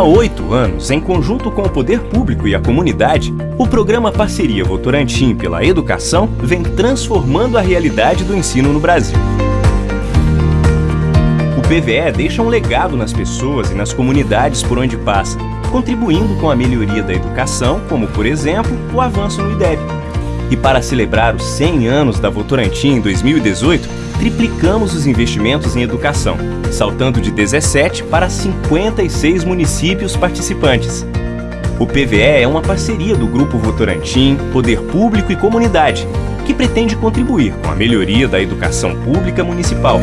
Há oito anos, em conjunto com o poder público e a comunidade, o programa Parceria Votorantim pela Educação vem transformando a realidade do ensino no Brasil. O PVE deixa um legado nas pessoas e nas comunidades por onde passa, contribuindo com a melhoria da educação, como, por exemplo, o avanço no IDEB. E para celebrar os 100 anos da Votorantim em 2018, triplicamos os investimentos em educação, saltando de 17 para 56 municípios participantes. O PVE é uma parceria do Grupo Votorantim, Poder Público e Comunidade, que pretende contribuir com a melhoria da educação pública municipal.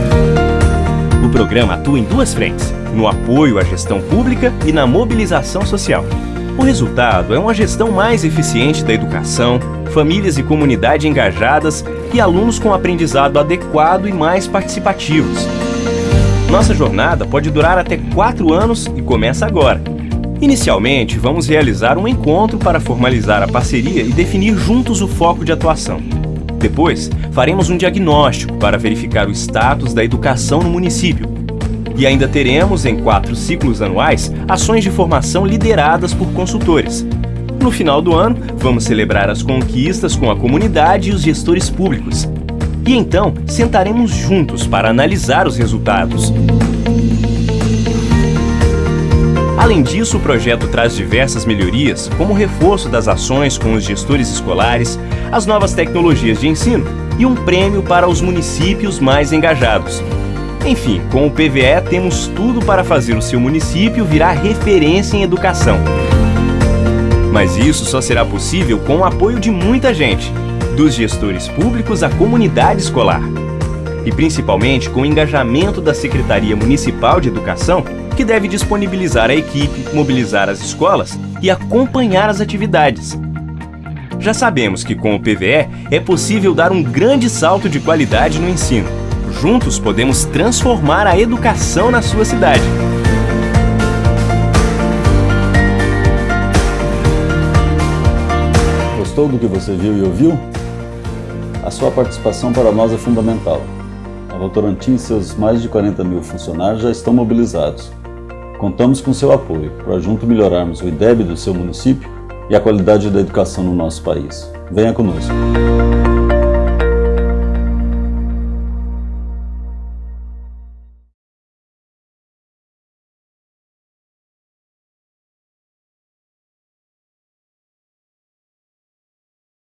O programa atua em duas frentes, no apoio à gestão pública e na mobilização social. O resultado é uma gestão mais eficiente da educação, famílias e comunidade engajadas e alunos com aprendizado adequado e mais participativos. Nossa jornada pode durar até quatro anos e começa agora. Inicialmente, vamos realizar um encontro para formalizar a parceria e definir juntos o foco de atuação. Depois, faremos um diagnóstico para verificar o status da educação no município. E ainda teremos, em quatro ciclos anuais, ações de formação lideradas por consultores. No final do ano, vamos celebrar as conquistas com a comunidade e os gestores públicos. E então, sentaremos juntos para analisar os resultados. Além disso, o projeto traz diversas melhorias, como o reforço das ações com os gestores escolares, as novas tecnologias de ensino e um prêmio para os municípios mais engajados. Enfim, com o PVE temos tudo para fazer o seu município virar referência em educação. Mas isso só será possível com o apoio de muita gente, dos gestores públicos à comunidade escolar. E principalmente com o engajamento da Secretaria Municipal de Educação, que deve disponibilizar a equipe, mobilizar as escolas e acompanhar as atividades. Já sabemos que com o PVE é possível dar um grande salto de qualidade no ensino. Juntos podemos transformar a educação na sua cidade. Gostou do que você viu e ouviu? A sua participação para nós é fundamental. A Votorantim e seus mais de 40 mil funcionários já estão mobilizados. Contamos com seu apoio para junto melhorarmos o IDEB do seu município e a qualidade da educação no nosso país. Venha conosco!